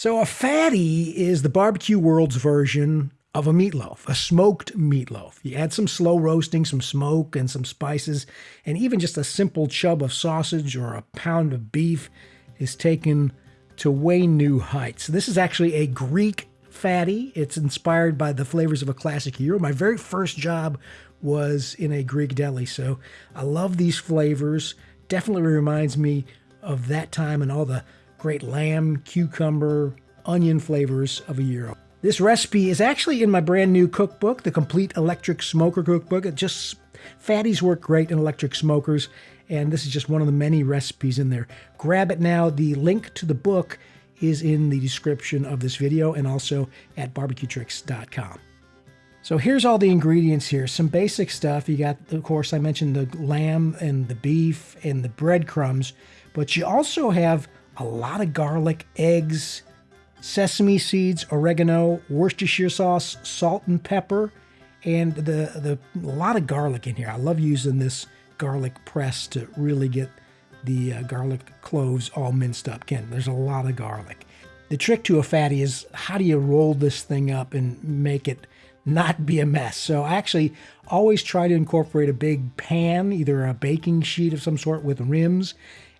So, a fatty is the barbecue world's version of a meatloaf, a smoked meatloaf. You add some slow roasting, some smoke, and some spices, and even just a simple chub of sausage or a pound of beef is taken to way new heights. This is actually a Greek fatty. It's inspired by the flavors of a classic gyro. My very first job was in a Greek deli, so I love these flavors. Definitely reminds me of that time and all the great lamb, cucumber, onion flavors of a gyro. This recipe is actually in my brand new cookbook, the Complete Electric Smoker Cookbook. It just fatties work great in electric smokers, and this is just one of the many recipes in there. Grab it now. The link to the book is in the description of this video and also at barbecuetricks.com. So here's all the ingredients here. Some basic stuff. You got, of course, I mentioned the lamb and the beef and the breadcrumbs, but you also have a lot of garlic, eggs, sesame seeds, oregano, Worcestershire sauce, salt and pepper, and the, the a lot of garlic in here. I love using this garlic press to really get the uh, garlic cloves all minced up. Again, there's a lot of garlic. The trick to a fatty is how do you roll this thing up and make it not be a mess. So I actually always try to incorporate a big pan, either a baking sheet of some sort with rims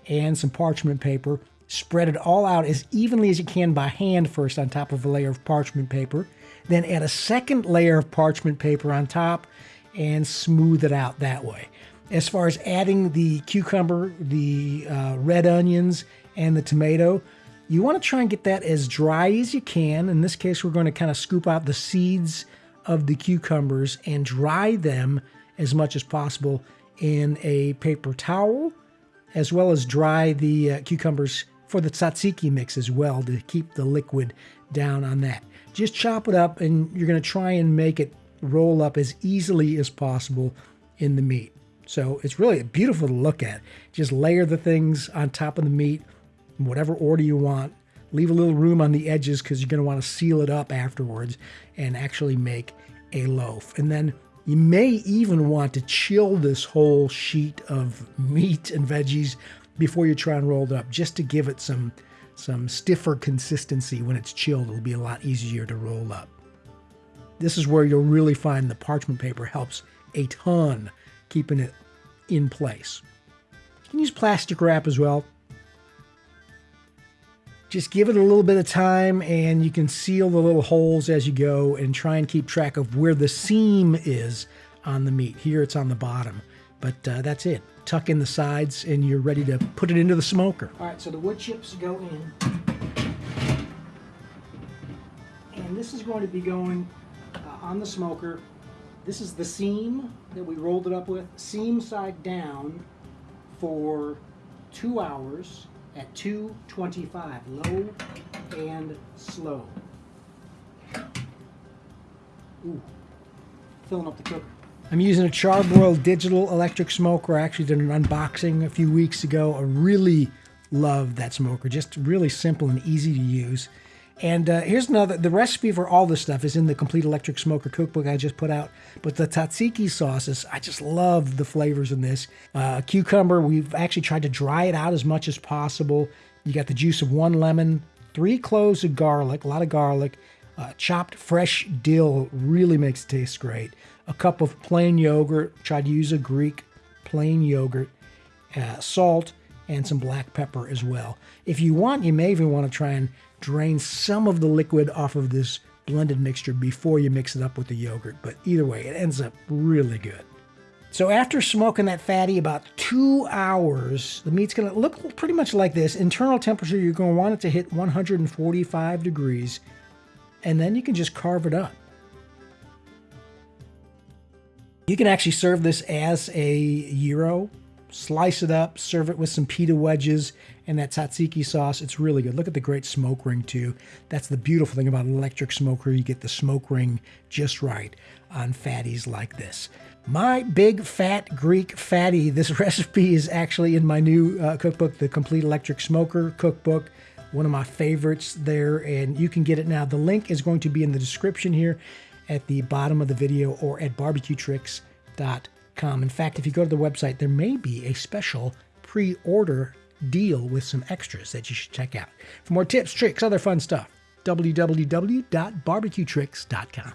and some parchment paper Spread it all out as evenly as you can by hand first on top of a layer of parchment paper. Then add a second layer of parchment paper on top and smooth it out that way. As far as adding the cucumber, the uh, red onions, and the tomato, you want to try and get that as dry as you can. In this case, we're going to kind of scoop out the seeds of the cucumbers and dry them as much as possible in a paper towel, as well as dry the uh, cucumbers for the tzatziki mix as well to keep the liquid down on that. Just chop it up and you're going to try and make it roll up as easily as possible in the meat. So it's really beautiful to look at. Just layer the things on top of the meat in whatever order you want. Leave a little room on the edges because you're going to want to seal it up afterwards and actually make a loaf. And then you may even want to chill this whole sheet of meat and veggies before you try and roll it up, just to give it some, some stiffer consistency when it's chilled. It'll be a lot easier to roll up. This is where you'll really find the parchment paper helps a ton keeping it in place. You can use plastic wrap as well. Just give it a little bit of time and you can seal the little holes as you go and try and keep track of where the seam is on the meat. Here it's on the bottom, but uh, that's it tuck in the sides, and you're ready to put it into the smoker. All right, so the wood chips go in. And this is going to be going uh, on the smoker. This is the seam that we rolled it up with, seam side down for two hours at 225, low and slow. Ooh, filling up the cooker. I'm using a Char-Broil digital electric smoker. I actually did an unboxing a few weeks ago. I really love that smoker. Just really simple and easy to use. And uh, here's another, the recipe for all this stuff is in the Complete Electric Smoker cookbook I just put out. But the tzatziki sauces, I just love the flavors in this. Uh, cucumber, we've actually tried to dry it out as much as possible. You got the juice of one lemon, three cloves of garlic, a lot of garlic, uh, chopped fresh dill really makes it taste great a cup of plain yogurt. Try to use a Greek plain yogurt, uh, salt, and some black pepper as well. If you want, you may even want to try and drain some of the liquid off of this blended mixture before you mix it up with the yogurt. But either way, it ends up really good. So after smoking that fatty about two hours, the meat's to look pretty much like this. Internal temperature, you're going to want it to hit 145 degrees, and then you can just carve it up. You can actually serve this as a gyro, slice it up, serve it with some pita wedges and that tzatziki sauce. It's really good. Look at the great smoke ring too. That's the beautiful thing about an electric smoker. You get the smoke ring just right on fatties like this. My big fat Greek fatty. This recipe is actually in my new uh, cookbook, the Complete Electric Smoker Cookbook. One of my favorites there, and you can get it now. The link is going to be in the description here at the bottom of the video or at barbecuetricks.com. In fact, if you go to the website, there may be a special pre-order deal with some extras that you should check out. For more tips, tricks, other fun stuff, www.barbecuetricks.com.